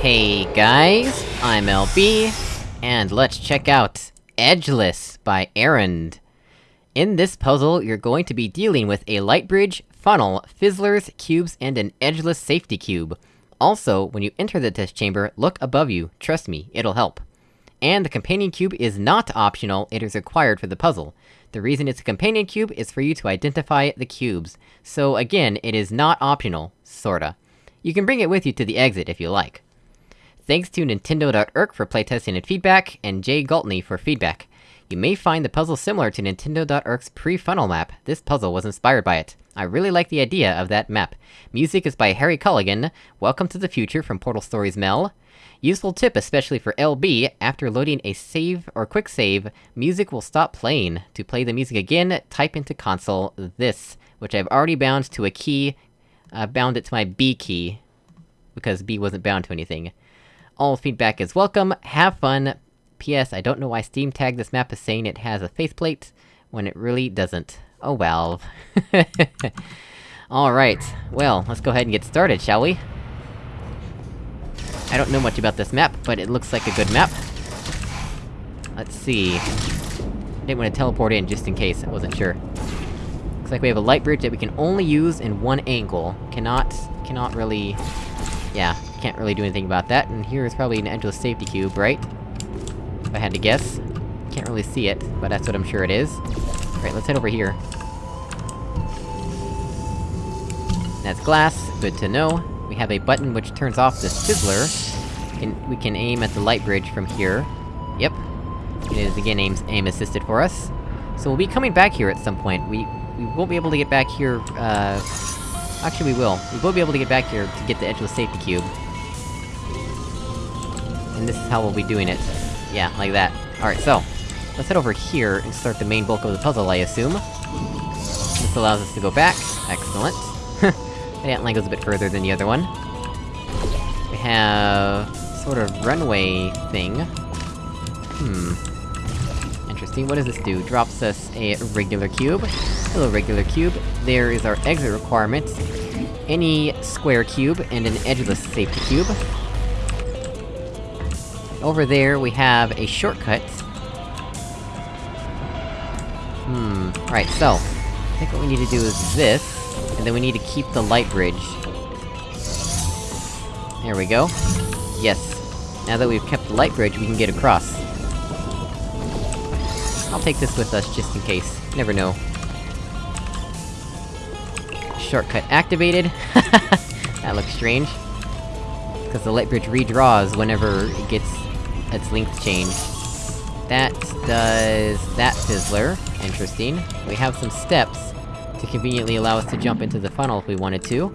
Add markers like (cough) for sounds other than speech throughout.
Hey guys, I'm LB, and let's check out Edgeless by Errand. In this puzzle, you're going to be dealing with a light bridge, funnel, fizzlers, cubes, and an edgeless safety cube. Also, when you enter the test chamber, look above you, trust me, it'll help. And the companion cube is not optional, it is required for the puzzle. The reason it's a companion cube is for you to identify the cubes. So again, it is not optional, sorta. You can bring it with you to the exit if you like. Thanks to Nintendo.erk for playtesting and feedback, and Jay Galtney for feedback. You may find the puzzle similar to Nintendo.erk's pre-funnel map, this puzzle was inspired by it. I really like the idea of that map. Music is by Harry Callaghan, Welcome to the Future from Portal Stories Mel. Useful tip especially for LB, after loading a save or quick save, music will stop playing. To play the music again, type into console this, which I've already bound to a key, I uh, bound it to my B key, because B wasn't bound to anything. All feedback is welcome, have fun. P.S. I don't know why Steam Tag this map is saying it has a faith plate, when it really doesn't. Oh well. (laughs) Alright, well, let's go ahead and get started, shall we? I don't know much about this map, but it looks like a good map. Let's see... I didn't want to teleport in, just in case, I wasn't sure. Looks like we have a light bridge that we can only use in one angle. Cannot... cannot really... Yeah, can't really do anything about that, and here is probably an edgeless safety cube, right? If I had to guess. Can't really see it, but that's what I'm sure it is. Right, let's head over here. That's glass, good to know. We have a button which turns off the fizzler. We can aim at the light bridge from here. Yep. It is again aim- aim-assisted for us. So we'll be coming back here at some point. We- we won't be able to get back here, uh... Actually, we will. We will be able to get back here to get the edgeless safety cube. And this is how we'll be doing it. Yeah, like that. Alright, so... Let's head over here and start the main bulk of the puzzle, I assume. This allows us to go back. Excellent. (laughs) the ant line goes a bit further than the other one. We have... sort of runway thing. Hmm. Interesting, what does this do? Drops us a regular cube. Hello, regular cube. There is our exit requirement. Any square cube, and an edgeless safety cube. Over there, we have a shortcut. Hmm, right, so... I think what we need to do is this, and then we need to keep the light bridge. There we go. Yes. Now that we've kept the light bridge, we can get across. I'll take this with us, just in case. Never know. Shortcut activated. (laughs) that looks strange. Because the light bridge redraws whenever it gets its length changed. That does... that fizzler. Interesting. We have some steps to conveniently allow us to jump into the funnel if we wanted to.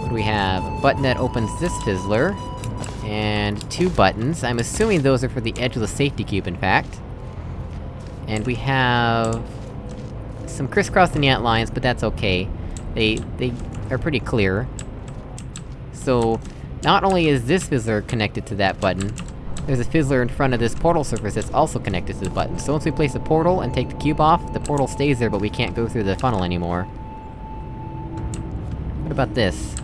What do we have? A button that opens this fizzler. And two buttons. I'm assuming those are for the edgeless safety cube, in fact. And we have... some crisscrossing ant lines, but that's okay. They- they are pretty clear. So, not only is this fizzler connected to that button, there's a fizzler in front of this portal surface that's also connected to the button. So once we place a portal and take the cube off, the portal stays there, but we can't go through the funnel anymore. What about this?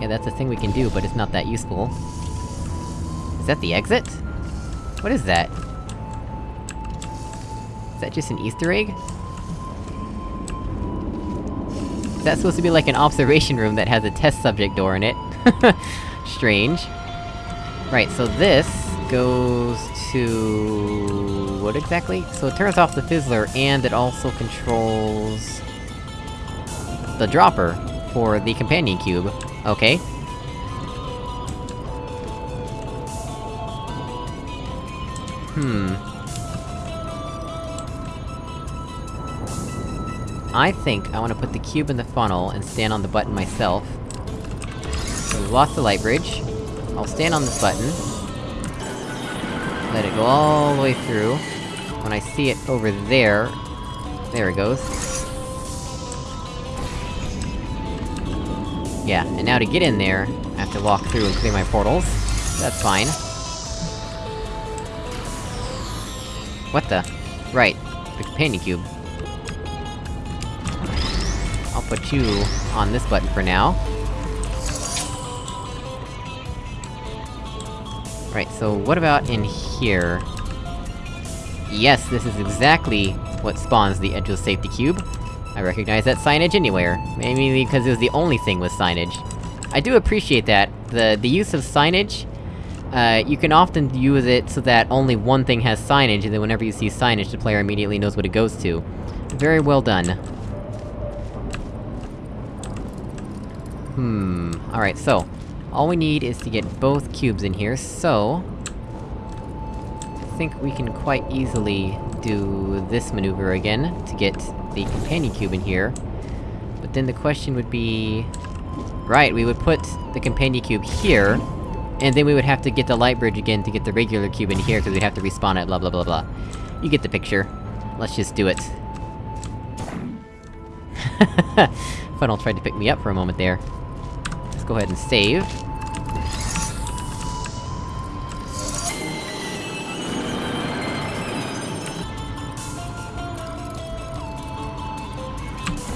Yeah, that's a thing we can do, but it's not that useful. Is that the exit? What is that? Is that just an easter egg? Is that supposed to be like an observation room that has a test subject door in it? (laughs) Strange. Right, so this goes to... what exactly? So it turns off the fizzler, and it also controls... the dropper, for the companion cube. Okay. Hmm... I think I wanna put the cube in the funnel and stand on the button myself. So we've lost the light bridge. I'll stand on this button. Let it go all the way through. When I see it over there... There it goes. Yeah, and now to get in there, I have to walk through and clear my portals. That's fine. What the? Right, the companion cube. Put you on this button for now. Right, so what about in here? Yes, this is exactly what spawns the Edgeless Safety Cube. I recognize that signage anywhere. Maybe because it was the only thing with signage. I do appreciate that. The- the use of signage, uh, you can often use it so that only one thing has signage, and then whenever you see signage, the player immediately knows what it goes to. Very well done. Hmm... Alright, so... All we need is to get both cubes in here, so... I think we can quite easily do this maneuver again, to get the companion cube in here. But then the question would be... Right, we would put the companion cube here, and then we would have to get the light bridge again to get the regular cube in here, because we'd have to respawn it, blah blah blah blah. You get the picture. Let's just do it. (laughs) Funnel tried to pick me up for a moment there. Let's go ahead and save.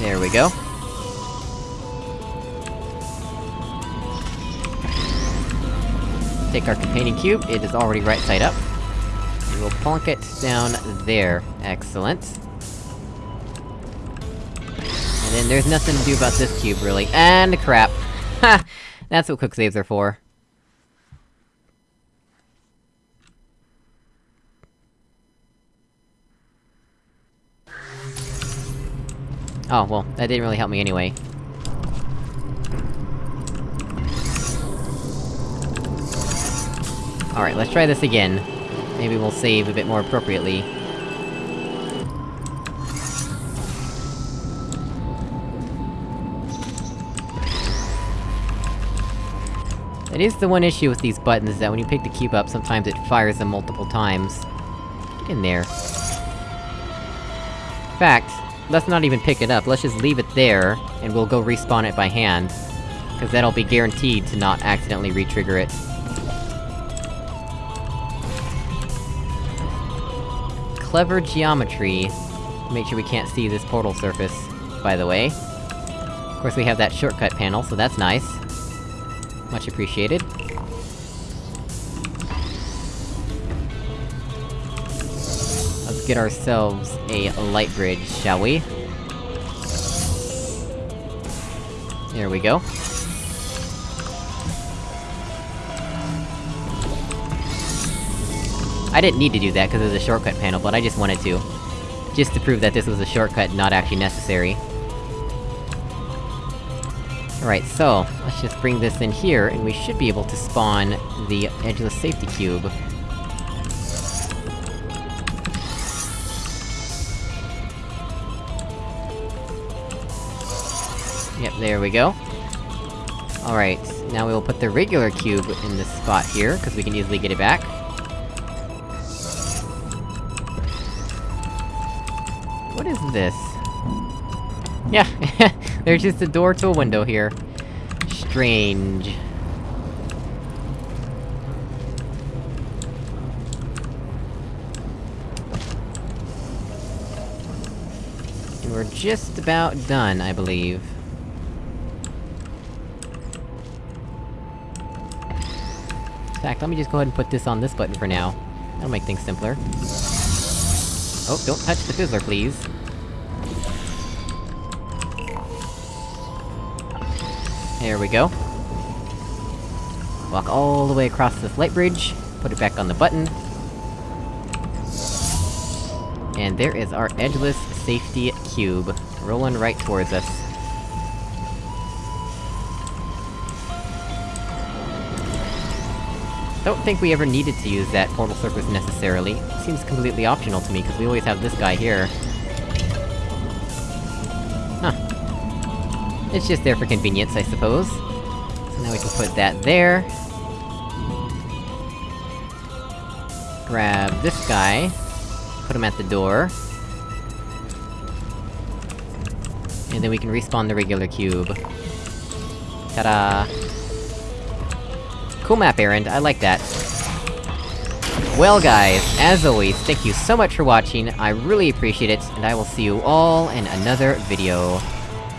There we go. Take our companion cube, it is already right side up. We will plonk it down there. Excellent. There's nothing to do about this cube, really. And crap! (laughs) Ha! That's what quick saves are for. Oh, well, that didn't really help me anyway. Alright, let's try this again. Maybe we'll save a bit more appropriately. That is the one issue with these buttons, is that when you pick the cube up, sometimes it fires them multiple times. Get in there. In fact, let's not even pick it up, let's just leave it there, and we'll go respawn it by hand. Cause that'll be guaranteed to not accidentally re-trigger it. Clever geometry. Make sure we can't see this portal surface, by the way. Of course we have that shortcut panel, so that's nice. Much appreciated. Let's get ourselves a light bridge, shall we? There we go. I didn't need to do that, because it was a shortcut panel, but I just wanted to. Just to prove that this was a shortcut, not actually necessary. Alright, so, let's just bring this in here, and we should be able to spawn the Edgeless Safety Cube. Yep, there we go. Alright, now we will put the regular cube in this spot here, because we can easily get it back. What is this? Yeah, (laughs) there's just a door to a window here. Strange. We're just about done, I believe. In fact, let me just go ahead and put this on this button for now. That'll make things simpler. Oh, don't touch the fizzler, please. There we go. Walk all the way across this light bridge, put it back on the button. And there is our edgeless safety cube, rolling right towards us. Don't think we ever needed to use that portal surface necessarily. Seems completely optional to me, because we always have this guy here. It's just there for convenience, I suppose. So now we can put that there. Grab this guy. Put him at the door. And then we can respawn the regular cube. Ta-da! Cool map errand, I like that. Well guys, as always, thank you so much for watching, I really appreciate it, and I will see you all in another video.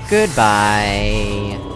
Goodbye.